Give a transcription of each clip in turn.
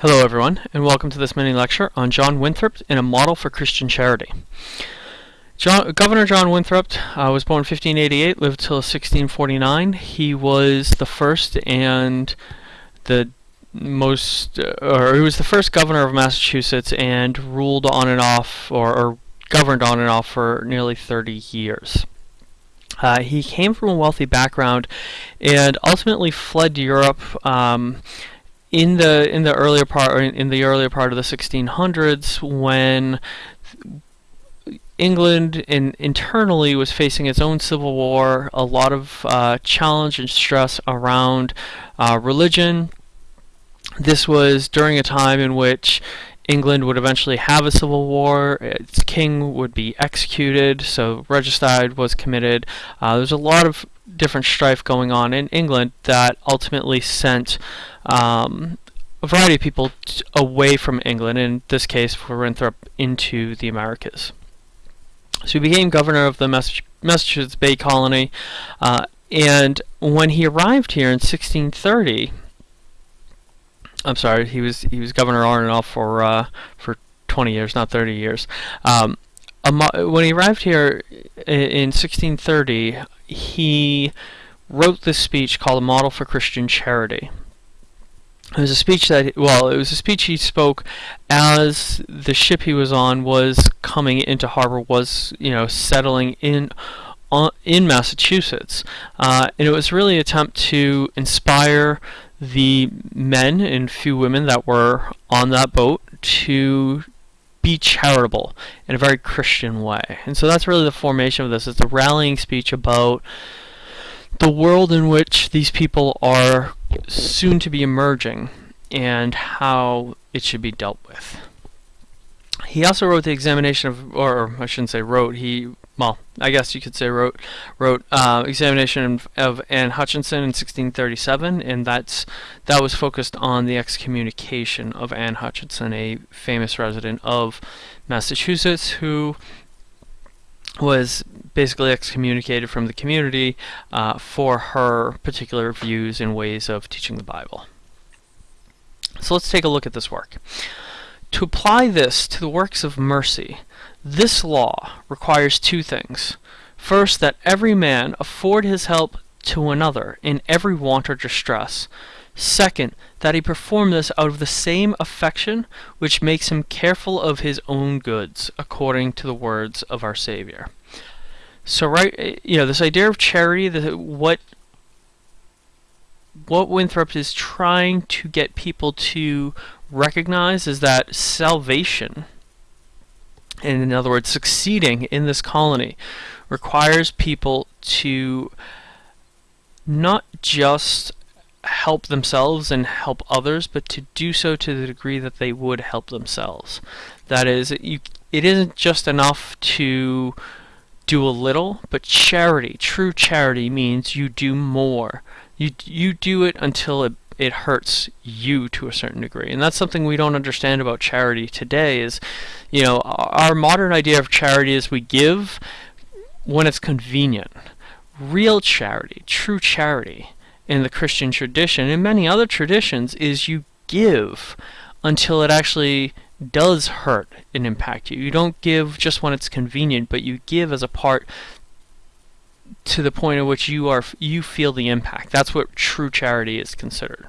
Hello everyone, and welcome to this mini lecture on John Winthrop and a model for Christian charity. John, Governor John Winthrop uh, was born in 1588, lived till 1649. He was the first and the most, uh, or he was the first governor of Massachusetts and ruled on and off, or, or governed on and off for nearly 30 years. Uh, he came from a wealthy background and ultimately fled to Europe um, in the in the earlier part in the earlier part of the 1600s when England in, internally was facing its own civil war, a lot of uh, challenge and stress around uh, religion. This was during a time in which England would eventually have a civil war. Its king would be executed, so regicide was committed. Uh, There's a lot of different strife going on in England that ultimately sent um, a variety of people away from England, in this case for Winthrop, into the Americas. So he became governor of the Massachusetts Bay Colony, uh, and when he arrived here in 1630, I'm sorry, he was he was governor on and off for uh, for 20 years, not 30 years. Um, when he arrived here in 1630, he wrote this speech called "A Model for Christian Charity." It was a speech that, well, it was a speech he spoke as the ship he was on was coming into harbor, was, you know, settling in uh, in Massachusetts. Uh, and it was really an attempt to inspire the men and few women that were on that boat to be charitable in a very Christian way. And so that's really the formation of this. It's a rallying speech about the world in which these people are soon to be emerging and how it should be dealt with. He also wrote the examination of, or I shouldn't say wrote, he, well, I guess you could say wrote, wrote uh, examination of Anne Hutchinson in 1637, and that's that was focused on the excommunication of Anne Hutchinson, a famous resident of Massachusetts who was basically excommunicated from the community uh, for her particular views and ways of teaching the Bible. So let's take a look at this work. To apply this to the works of mercy, this law requires two things. First, that every man afford his help to another in every want or distress. Second, that he perform this out of the same affection which makes him careful of his own goods, according to the words of our Savior. So right, eh, you know, this idea of charity, the, what what Winthrop is trying to get people to recognize is that salvation, and in other words, succeeding in this colony, requires people to not just help themselves and help others, but to do so to the degree that they would help themselves. That is, you, it isn't just enough to do a little, but charity, true charity, means you do more. You, you do it until it, it hurts you to a certain degree. And that's something we don't understand about charity today is, you know, our modern idea of charity is we give when it's convenient. Real charity, true charity in the Christian tradition and many other traditions is you give until it actually does hurt and impact you. You don't give just when it's convenient, but you give as a part to the point at which you are you feel the impact. That's what true charity is considered.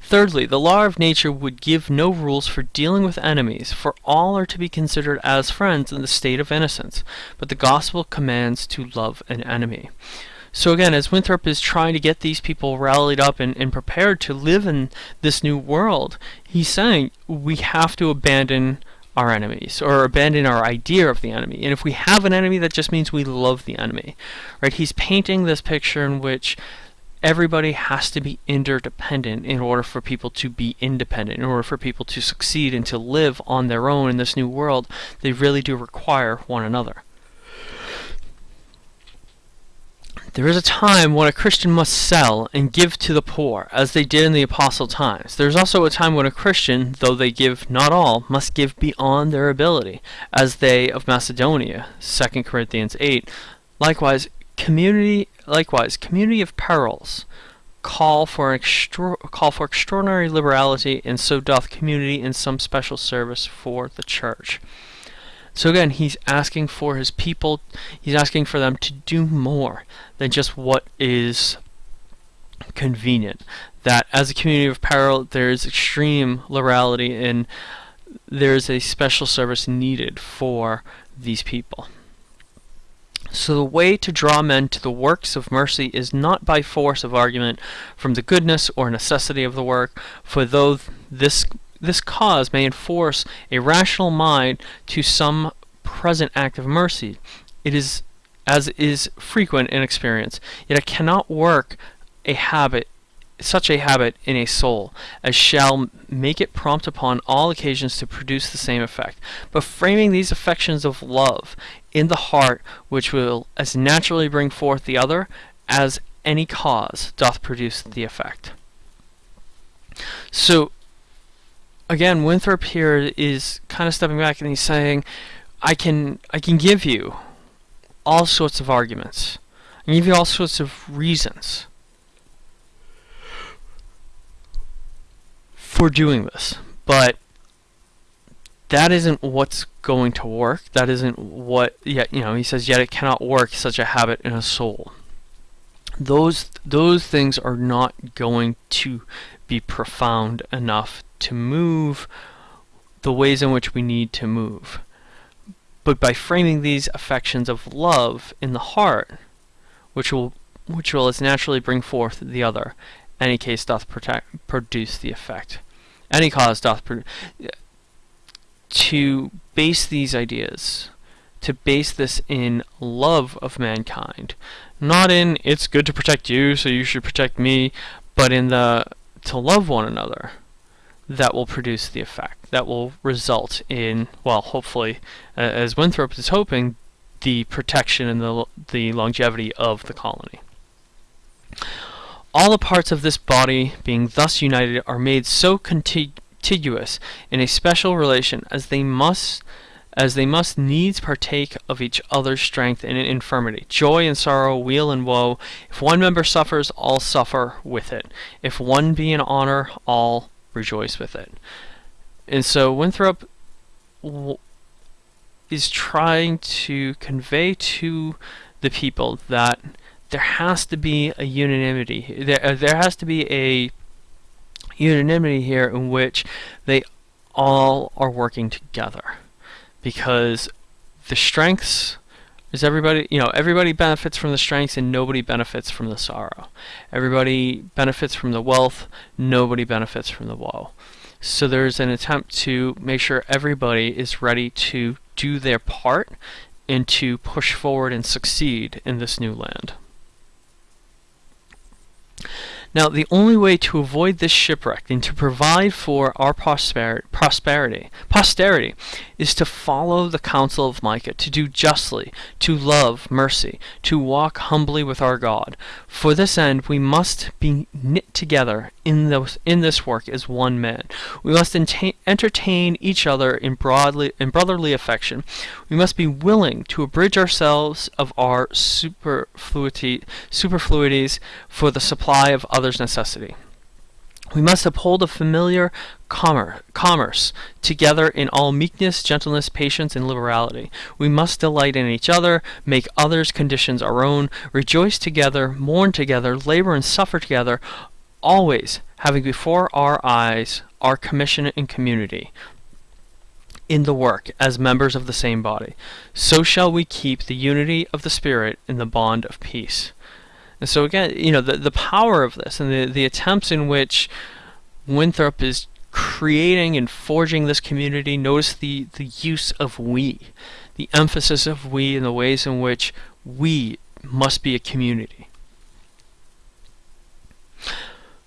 Thirdly, the law of nature would give no rules for dealing with enemies, for all are to be considered as friends in the state of innocence, but the gospel commands to love an enemy. So again, as Winthrop is trying to get these people rallied up and, and prepared to live in this new world, he's saying we have to abandon our enemies or abandon our idea of the enemy. And if we have an enemy, that just means we love the enemy. Right? He's painting this picture in which everybody has to be interdependent in order for people to be independent. In order for people to succeed and to live on their own in this new world, they really do require one another. There is a time when a Christian must sell and give to the poor, as they did in the apostle times. There is also a time when a Christian, though they give not all, must give beyond their ability, as they of Macedonia, 2 Corinthians 8. Likewise, community likewise, community of perils call for extra- call for extraordinary liberality, and so doth community in some special service for the church. So again, he's asking for his people, he's asking for them to do more than just what is convenient. That as a community of peril, there is extreme liberality and there is a special service needed for these people. So the way to draw men to the works of mercy is not by force of argument from the goodness or necessity of the work, for though this this cause may enforce a rational mind to some present act of mercy, it is as is frequent in experience, yet it cannot work a habit such a habit in a soul as shall make it prompt upon all occasions to produce the same effect, but framing these affections of love in the heart which will as naturally bring forth the other as any cause doth produce the effect. So again, Winthrop here is kind of stepping back and he's saying, I can I can give you all sorts of arguments. I can give you all sorts of reasons for doing this, but that isn't what's going to work. That isn't what yet you know, he says yet it cannot work such a habit in a soul. Those those things are not going to be profound enough to move the ways in which we need to move. But by framing these affections of love in the heart, which will which will as naturally bring forth the other, any case doth protect, produce the effect. Any cause doth produce to base these ideas, to base this in love of mankind, not in it's good to protect you, so you should protect me, but in the to love one another, that will produce the effect. That will result in, well, hopefully, uh, as Winthrop is hoping, the protection and the, the longevity of the colony. All the parts of this body being thus united are made so contiguous in a special relation as they must as they must needs partake of each other's strength and infirmity, joy and sorrow, weal and woe. If one member suffers, all suffer with it. If one be in honor, all rejoice with it. And so Winthrop is trying to convey to the people that there has to be a unanimity. There, uh, there has to be a unanimity here in which they all are working together because the strengths is everybody you know everybody benefits from the strengths and nobody benefits from the sorrow. Everybody benefits from the wealth nobody benefits from the woe. So there's an attempt to make sure everybody is ready to do their part and to push forward and succeed in this new land now, the only way to avoid this shipwreck and to provide for our prosperity, prosperity, posterity, is to follow the counsel of Micah, to do justly, to love mercy, to walk humbly with our God. For this end, we must be knit together in those in this work as one man. We must entertain each other in broadly in brotherly affection. We must be willing to abridge ourselves of our superfluity, superfluities for the supply of others' necessity. We must uphold a familiar commerce together in all meekness, gentleness, patience, and liberality. We must delight in each other, make others' conditions our own, rejoice together, mourn together, labor and suffer together, always having before our eyes our commission and community in the work as members of the same body. So shall we keep the unity of the Spirit in the bond of peace. And so again, you know, the, the power of this and the, the attempts in which Winthrop is creating and forging this community, notice the, the use of we, the emphasis of we and the ways in which we must be a community.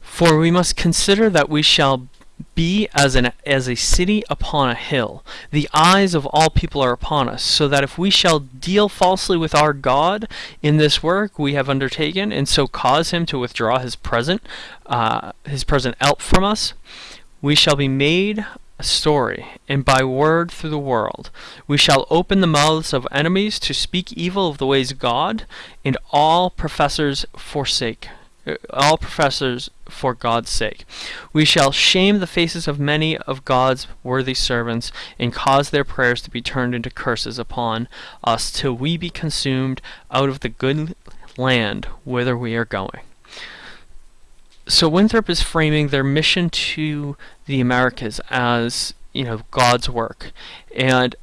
For we must consider that we shall be as an as a city upon a hill. The eyes of all people are upon us, so that if we shall deal falsely with our God in this work we have undertaken, and so cause him to withdraw his present uh, his present help from us, we shall be made a story, and by word through the world. We shall open the mouths of enemies to speak evil of the ways of God, and all professors forsake Uh, all professors for God's sake. We shall shame the faces of many of God's worthy servants and cause their prayers to be turned into curses upon us till we be consumed out of the good land whither we are going. So Winthrop is framing their mission to the Americas as you know God's work, and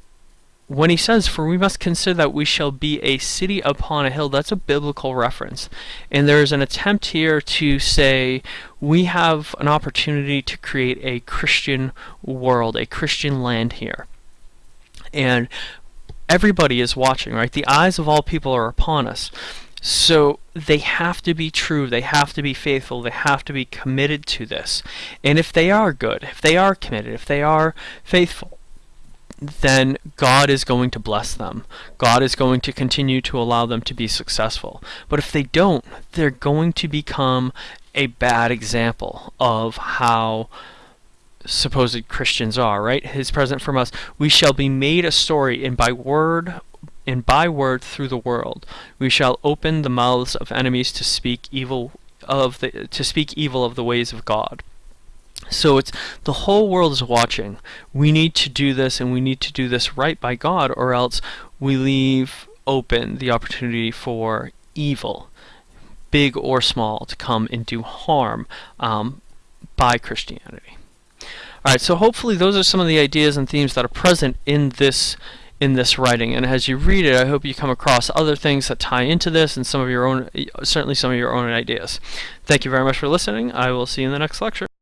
when he says, For we must consider that we shall be a city upon a hill, that's a biblical reference. And there's an attempt here to say we have an opportunity to create a Christian world, a Christian land here. And everybody is watching, right? The eyes of all people are upon us. So they have to be true, they have to be faithful, they have to be committed to this. And if they are good, if they are committed, if they are faithful, then God is going to bless them. God is going to continue to allow them to be successful. But if they don't, they're going to become a bad example of how supposed Christians are, right? His present from us, we shall be made a story, and by word and by word through the world. We shall open the mouths of enemies to speak evil of the to speak evil of the ways of God. So it's the whole world is watching. We need to do this and we need to do this right by God or else we leave open the opportunity for evil, big or small, to come and do harm um, by Christianity. Alright, so hopefully those are some of the ideas and themes that are present in this in this writing and as you read it I hope you come across other things that tie into this and some of your own certainly some of your own ideas. Thank you very much for listening. I will see you in the next lecture.